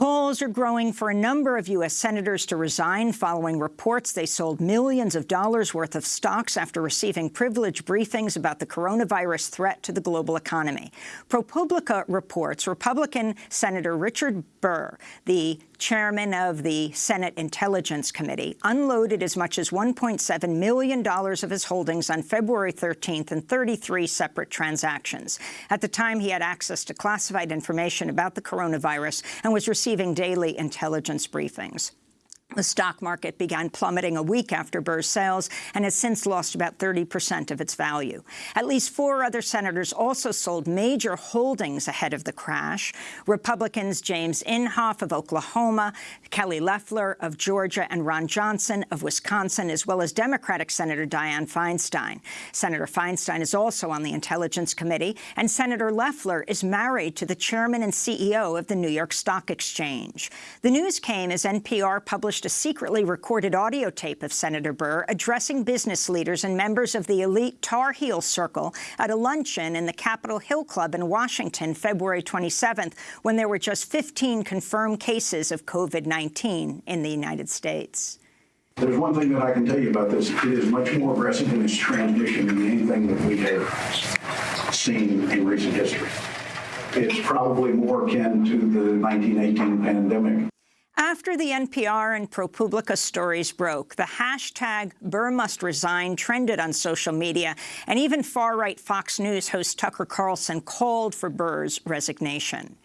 call Calls are growing for a number of U.S. senators to resign following reports they sold millions of dollars worth of stocks after receiving privileged briefings about the coronavirus threat to the global economy. ProPublica reports Republican Senator Richard Burr, the chairman of the Senate Intelligence Committee, unloaded as much as $1.7 million of his holdings on February 13th in 33 separate transactions. At the time, he had access to classified information about the coronavirus and was receiving receiving daily intelligence briefings. The stock market began plummeting a week after Burr's sales and has since lost about 30 percent of its value. At least four other senators also sold major holdings ahead of the crash. Republicans James Inhofe of Oklahoma, Kelly Loeffler of Georgia, and Ron Johnson of Wisconsin, as well as Democratic Senator Dianne Feinstein. Senator Feinstein is also on the Intelligence Committee, and Senator Loeffler is married to the chairman and CEO of the New York Stock Exchange. The news came as NPR published published a secretly recorded audio tape of Senator Burr addressing business leaders and members of the elite Tar Heel Circle at a luncheon in the Capitol Hill Club in Washington February 27th, when there were just 15 confirmed cases of COVID-19 in the United States. There's one thing that I can tell you about this. It is much more aggressive in its transmission than anything that we have seen in recent history. It's probably more akin to the 1918 pandemic. After the NPR and ProPublica stories broke, the hashtag Burr must resign trended on social media, and even far-right Fox News host Tucker Carlson called for Burr's resignation.